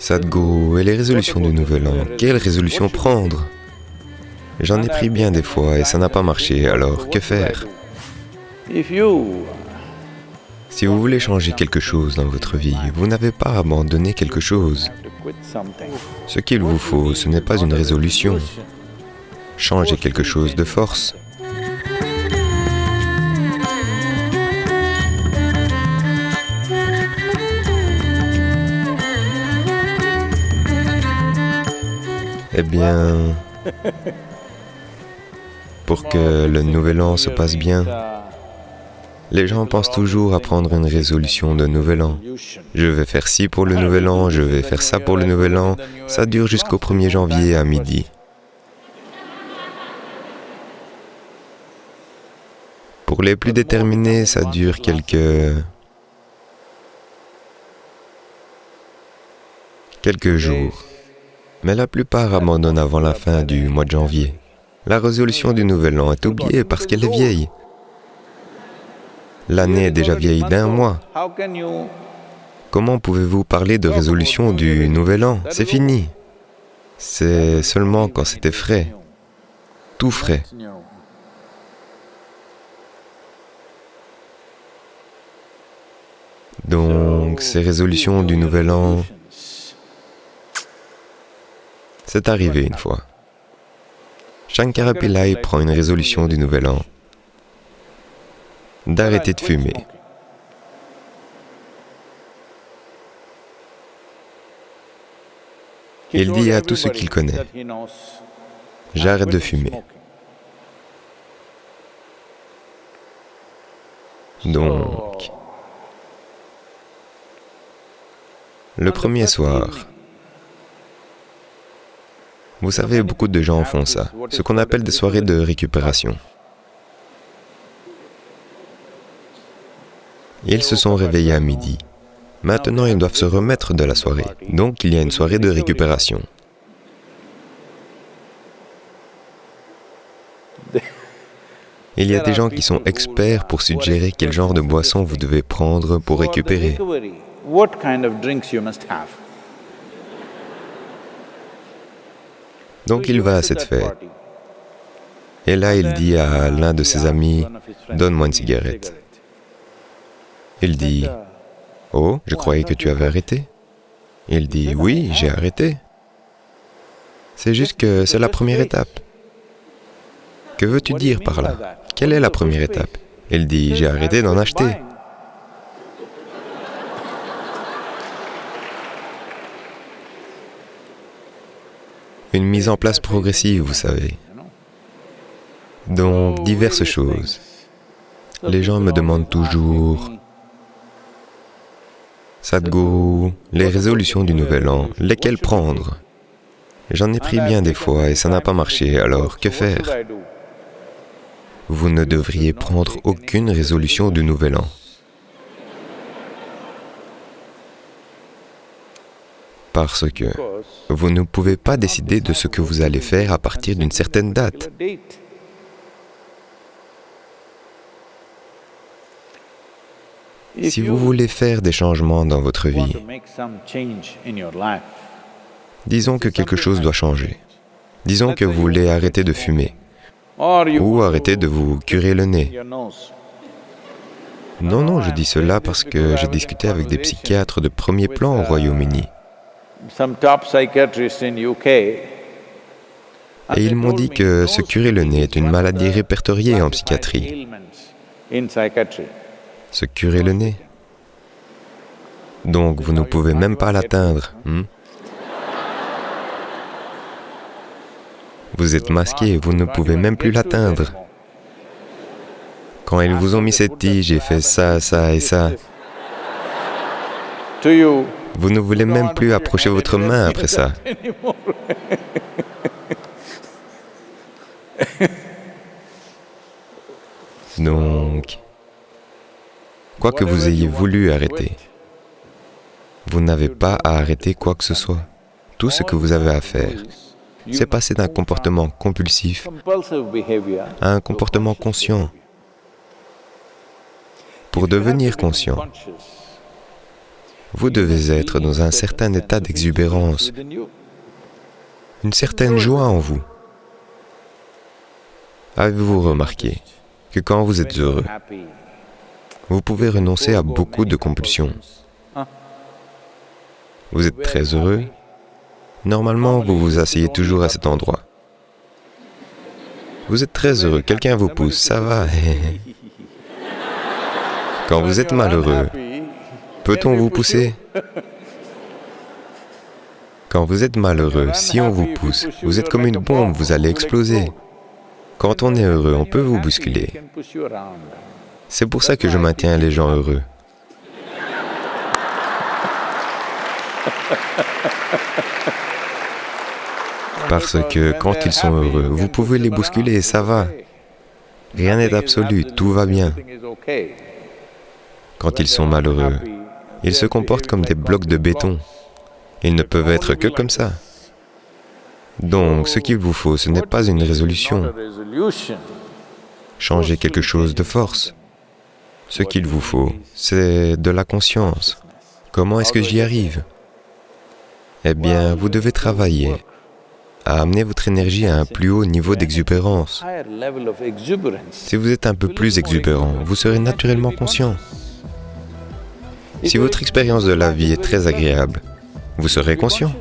Sadhguru et les résolutions du Nouvel An, quelle résolution prendre? J'en ai pris bien des fois et ça n'a pas marché, alors que faire? Si vous voulez changer quelque chose dans votre vie, vous n'avez pas abandonné quelque chose. Ce qu'il vous faut, ce n'est pas une résolution. Changez quelque chose de force. Eh bien, pour que le nouvel an se passe bien, les gens pensent toujours à prendre une résolution de nouvel an. Je vais faire ci pour le nouvel an, je vais faire ça pour le nouvel an. Ça dure jusqu'au 1er janvier à midi. Pour les plus déterminés, ça dure quelques... quelques jours mais la plupart abandonnent avant la fin du mois de janvier. La résolution du Nouvel An est oubliée parce qu'elle est vieille. L'année est déjà vieille d'un mois. Comment pouvez-vous parler de résolution du Nouvel An? C'est fini. C'est seulement quand c'était frais, tout frais. Donc, ces résolutions du Nouvel An, c'est arrivé une fois. Shankara Pillai prend une résolution du Nouvel An d'arrêter de fumer. Il dit à tous ceux qu'il connaît, j'arrête de fumer. Donc, le premier soir, vous savez, beaucoup de gens font ça, ce qu'on appelle des soirées de récupération. Ils se sont réveillés à midi. Maintenant, ils doivent se remettre de la soirée. Donc, il y a une soirée de récupération. Il y a des gens qui sont experts pour suggérer quel genre de boisson vous devez prendre pour récupérer. Donc il va à cette fête. Et là, il dit à l'un de ses amis, « Donne-moi une cigarette. » Il dit, « Oh, je croyais que tu avais arrêté. » Il dit, « Oui, j'ai arrêté. C'est juste que c'est la première étape. » Que veux-tu dire par là? Quelle est la première étape? Il dit, « J'ai arrêté d'en acheter. » Une mise en place progressive, vous savez. Donc, diverses choses. Les gens me demandent toujours, Sadhguru, les résolutions du Nouvel An, lesquelles prendre? J'en ai pris bien des fois et ça n'a pas marché, alors que faire? Vous ne devriez prendre aucune résolution du Nouvel An. Parce que vous ne pouvez pas décider de ce que vous allez faire à partir d'une certaine date. Si vous voulez faire des changements dans votre vie, disons que quelque chose doit changer. Disons que vous voulez arrêter de fumer ou arrêter de vous curer le nez. Non, non, je dis cela parce que j'ai discuté avec des psychiatres de premier plan au Royaume-Uni. Et ils m'ont dit que se curer le nez est une maladie répertoriée en psychiatrie. Se curer le nez. Donc vous ne pouvez même pas l'atteindre. Hmm? Vous êtes masqué, vous ne pouvez même plus l'atteindre. Quand ils vous ont mis cette tige, j'ai fait ça, ça et ça. Vous ne voulez même plus approcher votre main après ça. Donc, quoi que vous ayez voulu arrêter, vous n'avez pas à arrêter quoi que ce soit. Tout ce que vous avez à faire, c'est passer d'un comportement compulsif à un comportement conscient. Pour devenir conscient, Vous devez être dans un certain état d'exubérance, une certaine joie en vous. Avez-vous remarqué que quand vous êtes heureux, vous pouvez renoncer à beaucoup de compulsions? Vous êtes très heureux Normalement, vous vous asseyez toujours à cet endroit. Vous êtes très heureux, quelqu'un vous pousse, ça va. Quand vous êtes malheureux, peut-on vous pousser Quand vous êtes malheureux, si on vous pousse, vous êtes comme une bombe, vous allez exploser. Quand on est heureux, on peut vous bousculer. C'est pour ça que je maintiens les gens heureux. Parce que quand ils sont heureux, vous pouvez les bousculer ça va. Rien n'est absolu, tout va bien. Quand ils sont malheureux, ils se comportent comme des blocs de béton. Ils ne peuvent être que comme ça. Donc, ce qu'il vous faut, ce n'est pas une résolution. Changer quelque chose de force. Ce qu'il vous faut, c'est de la conscience. Comment est-ce que j'y arrive? Eh bien, vous devez travailler à amener votre énergie à un plus haut niveau d'exubérance. Si vous êtes un peu plus exubérant, vous serez naturellement conscient. Si votre expérience de la vie est très agréable, vous serez conscient.